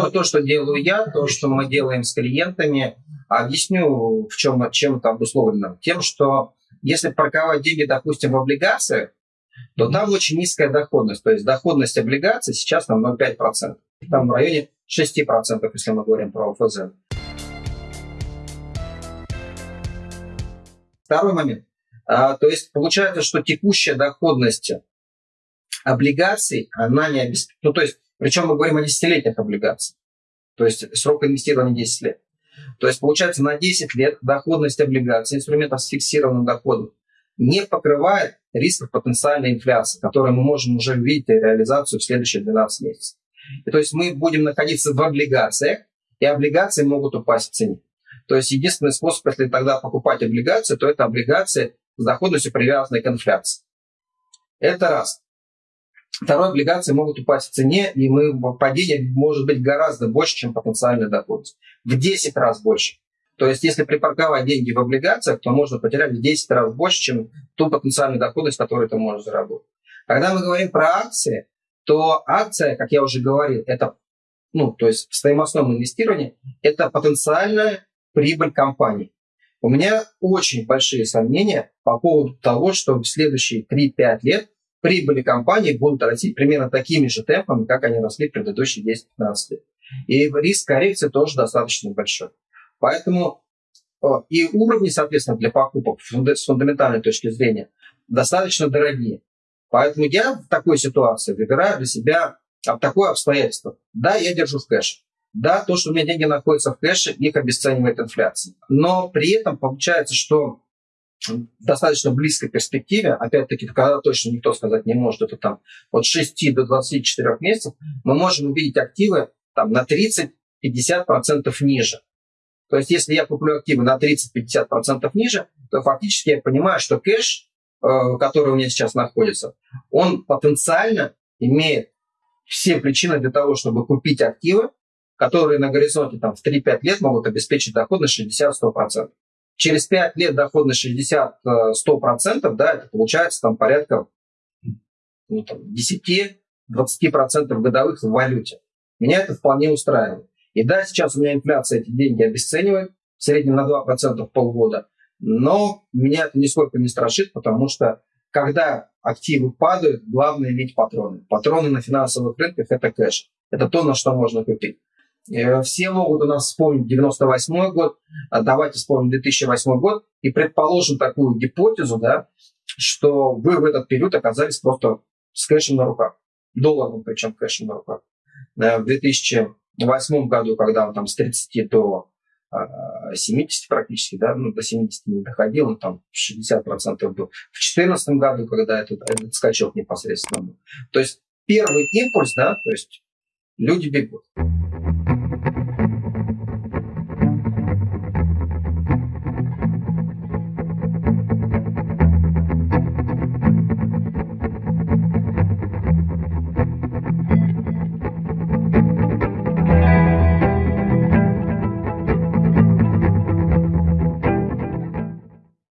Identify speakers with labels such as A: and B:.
A: то, то, что делаю я, то, что мы делаем с клиентами, объясню, в чем, чем это обусловлено. Тем, что если парковать деньги, допустим, в облигациях, то там очень низкая доходность. То есть доходность облигаций сейчас там 0,5%. Там в районе 6%, если мы говорим про ОФЗ. Второй момент. А, то есть получается, что текущая доходность облигаций, она не обеспечена. Ну, то есть, причем мы говорим о десятилетних облигациях. То есть срок инвестирования 10 лет. То есть, получается, на 10 лет доходность облигаций, инструментов с фиксированным доходом, не покрывает рисков потенциальной инфляции, которые мы можем уже увидеть реализацию в следующие 12 месяцев. И, то есть мы будем находиться в облигациях, и облигации могут упасть в цене. То есть единственный способ, если тогда покупать облигации, то это облигации с доходностью, привязанной к инфляции. Это раз. Второе, облигации могут упасть в цене, и мы, падение может быть гораздо больше, чем потенциальная доходность. В 10 раз больше. То есть, если припарковать деньги в облигациях, то можно потерять в 10 раз больше, чем ту потенциальную доходность, которую ты можешь заработать. Когда мы говорим про акции, то акция, как я уже говорил, это, ну, то есть в стоимостном инвестировании, это потенциальная прибыль компании. У меня очень большие сомнения по поводу того, что в следующие 3-5 лет прибыли компании будут расти примерно такими же темпами, как они росли в предыдущие 10-15 лет. И риск коррекции тоже достаточно большой. Поэтому и уровни, соответственно, для покупок с фундаментальной точки зрения достаточно дорогие. Поэтому я в такой ситуации выбираю для себя такое обстоятельство. Да, я держу в кэше. Да, то, что у меня деньги находятся в кэше, их обесценивает инфляция. Но при этом получается, что достаточно близкой перспективе, опять-таки, когда точно никто сказать не может, это там от 6 до 24 месяцев, мы можем увидеть активы там, на 30-50% ниже. То есть, если я куплю активы на 30-50% ниже, то фактически я понимаю, что кэш, э, который у меня сейчас находится, он потенциально имеет все причины для того, чтобы купить активы, которые на горизонте там, в 3-5 лет могут обеспечить доходность 60-100%. Через 5 лет доходность 60-100%, да, это получается там порядка ну, там, 10-20% годовых в валюте. Меня это вполне устраивает. И да, сейчас у меня инфляция эти деньги обесценивает, в среднем на 2% в полгода, но меня это нисколько не страшит, потому что когда активы падают, главное иметь патроны. Патроны на финансовых рынках – это кэш. Это то, на что можно купить. Э, все могут у нас вспомнить 98 год, а давайте вспомним 2008 год и предположим такую гипотезу, да, что вы в этот период оказались просто с кэшем на руках, долларом причем кэшем на руках. Э, в 2000 в восьмом году, когда он там с 30 до 70 а, практически, да, ну, до 70 не доходил, он там 60% был. В 2014 году, когда этот, этот скачок непосредственно был. То есть первый импульс, да, то есть люди бегут.